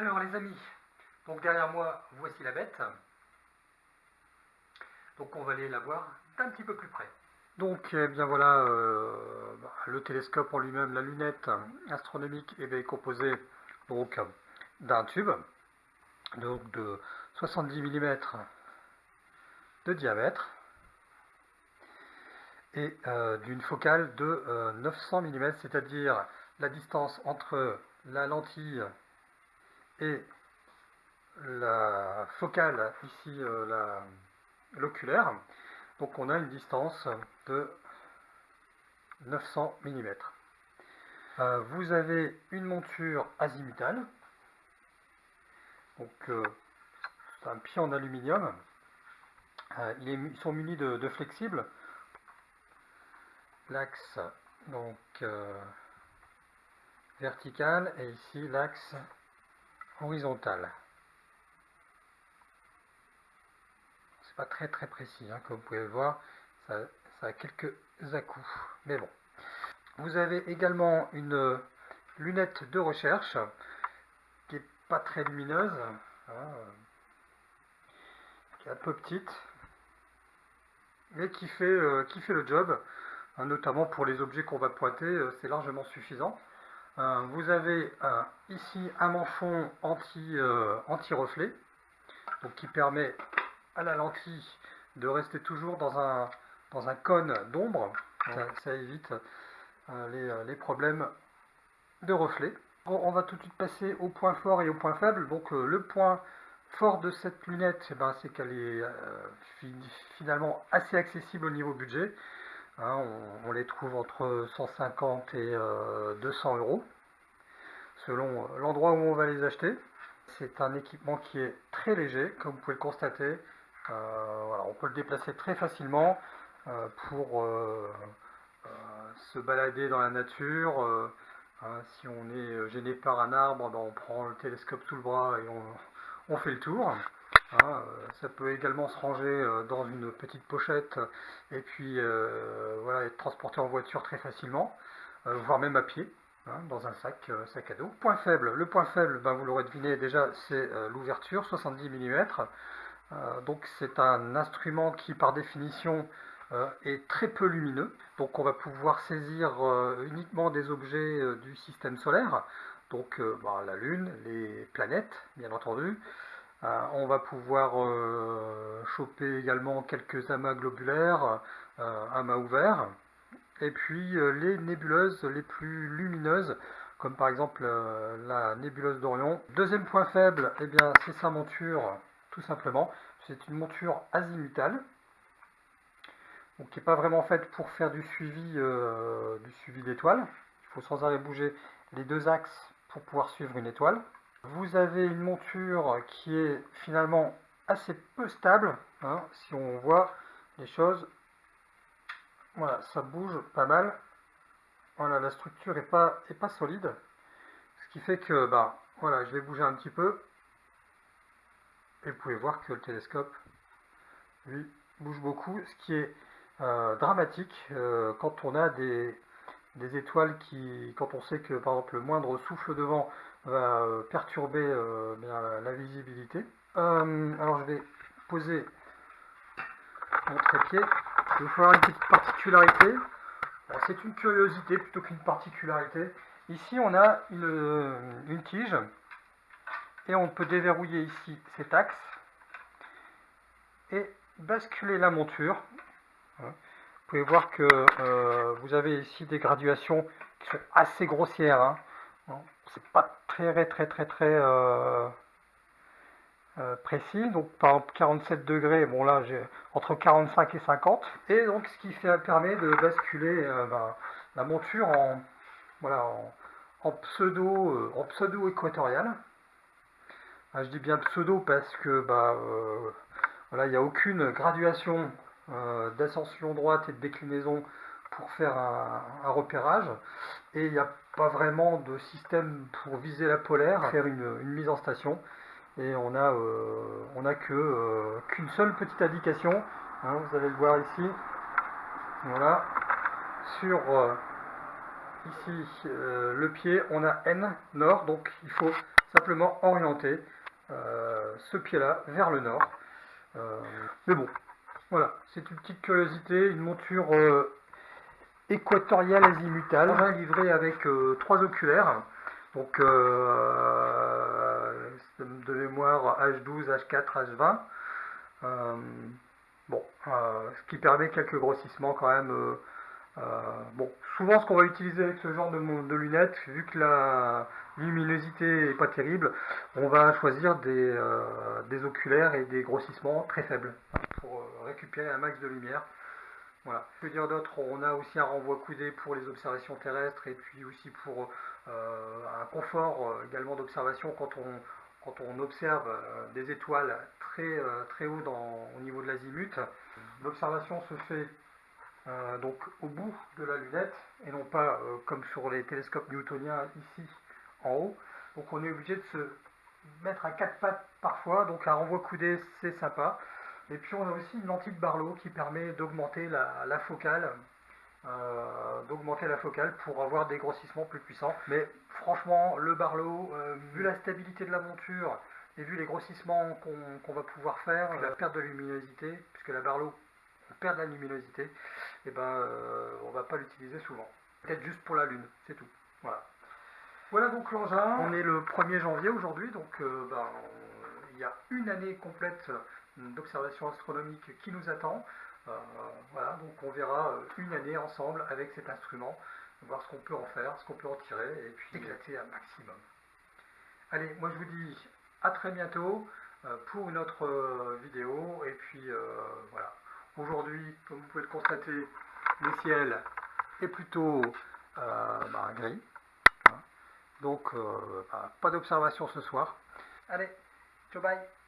Alors les amis, donc derrière moi, voici la bête. Donc on va aller la voir d'un petit peu plus près. Donc eh bien voilà, euh, bah, le télescope en lui-même, la lunette astronomique est composée donc d'un tube de 70 mm de diamètre et euh, d'une focale de 900 euh, mm, c'est-à-dire la distance entre la lentille et la focale, ici euh, l'oculaire. Donc on a une distance de 900 mm. vous avez une monture azimutale. Donc c'est un pied en aluminium. ils sont munis de flexibles l'axe donc euh, vertical et ici l'axe horizontal. C'est pas très très précis, hein, comme vous pouvez le voir, ça, a quelques à-coups, mais bon. Vous avez également une lunette de recherche qui est pas très lumineuse, hein, qui est un peu petite, mais qui fait, euh, qui fait le job. Hein, notamment pour les objets qu'on va pointer, euh, c'est largement suffisant. Euh, vous avez euh, ici un manchon anti-reflet, donc qui permet à la lentille de rester toujours dans un, dans un cône d'ombre. Ça, évite les, problèmes de reflet. on va tout de suite passer au point fort et au point faible. Donc le point fort de cette lunette, eh ben, c'est qu'elle est finalement assez accessible au niveau budget. Hein, on, les trouve entre 150 et 200 euh, euros, selon l'endroit où on va les acheter. C'est un équipement qui est très léger, comme vous pouvez le constater. Euh, on peut le déplacer très facilement euh, pour se balader dans la nature. Hein, si on est gêné par un arbre, ben, on prend le télescope sous le bras et on fait le tour. Hein, euh, ça peut également se ranger euh, dans une petite pochette et puis euh, voilà, être transporté en voiture très facilement, voire même à pied. Hein, dans un sac, sac à dos. Point faible, le point faible, ben, vous l'aurez deviné déjà, c'est l'ouverture, 70 mm. donc c'est un instrument qui par définition est très peu lumineux. Donc on va pouvoir saisir uniquement des objets du système solaire, donc ben, la Lune, les planètes bien entendu, on va pouvoir euh, choper également quelques amas globulaires, euh, amas ouverts, et puis les nébuleuses les plus lumineuses, comme par exemple la nébuleuse d'Orion. Deuxième point faible, eh c'est sa monture, tout simplement. C'est une monture azimutale, qui n'est pas vraiment faite pour faire du suivi, du suivi d'étoiles. Il faut sans arrêt bouger les deux axes pour pouvoir suivre une étoile. Vous avez une monture qui est finalement assez peu stable. Hein, si on voit les choses, voilà, ça bouge pas mal. Voilà, la structure n'est pas, solide. Ce qui fait que, bah, voilà, je vais bouger un petit peu. Et vous pouvez voir que le télescope, lui, bouge beaucoup. Ce qui est euh, dramatique euh, quand on a des, des étoiles qui, quand on sait que, par exemple, le moindre souffle de vent va euh, perturber euh, la, visibilité. Euh, alors je vais poser mon trépied. Il va falloir une petite particularité. C'est une curiosité plutôt qu'une particularité. Ici on a une, tige et on peut déverrouiller ici cet axe et basculer la monture. Vous pouvez voir que vous avez ici des graduations qui sont assez grossières. Hein c'est pas très très très très euh, euh, précis. Donc par exemple 47 degrés, bon là j'ai entre 45 et 50. Et donc ce qui permet de basculer euh, ben, la monture en voilà en, pseudo en pseudo équatorial. je dis bien pseudo parce que bah voilà il n'y a aucune graduation d'ascension droite et de déclinaison pour faire un, repérage. Et il n'y a pas vraiment de système pour viser la polaire, faire une, mise en station. Et on a, euh, euh, qu'une seule petite indication, hein, vous allez le voir ici, voilà, sur euh, ici le pied on a N nord. Donc il faut simplement orienter euh, ce pied-là vers le nord. Euh, mais bon, c'est une petite curiosité, une monture euh, équatoriale azimutale, livrée avec trois oculaires. Donc de mémoire H12, H4, H20. bon, ce qui permet quelques grossissements quand même euh, bon, souvent ce qu'on va utiliser avec ce genre de, lunettes, vu que la luminosité n'est pas terrible, on va choisir des, euh, oculaires et des grossissements très faibles euh, récupérer un max de lumière. Voilà. Dire d'autres, on a aussi un renvoi coudé pour les observations terrestres et puis aussi pour un confort également d'observation quand on, quand on observe des étoiles très, très haut dans, au niveau de l'azimut. L'observation se fait euh, donc au bout de la lunette et non pas euh, comme sur les télescopes newtoniens ici en haut. Donc on est obligé de se mettre à quatre pattes parfois, donc un renvoi coudé c'est sympa. Et puis on a aussi une lentille de Barlow qui permet d'augmenter la, focale, euh, d'augmenter la focale pour avoir des grossissements plus puissants. Mais franchement, le Barlow, vu la stabilité de la monture et vu les grossissements qu'on va pouvoir faire, la perte de luminosité, puisque la Barlow perd de la luminosité, et eh ben euh, on va pas l'utiliser souvent. Peut-être juste pour la lune, c'est tout. Voilà. Voilà donc l'engin. On est le 1er janvier aujourd'hui, donc euh, ben, il y a une année complète d'observation astronomique qui nous attend. Euh, voilà, donc on verra une année ensemble avec cet instrument, voir ce qu'on peut en faire, ce qu'on peut en tirer, et puis éclater un maximum. Allez, moi je vous dis à très bientôt pour une autre vidéo, et puis voilà. Aujourd'hui, comme vous pouvez le constater, le ciel est plutôt euh, bah, gris. Hein. Donc, euh, bah, pas d'observation ce soir. Allez, ciao bye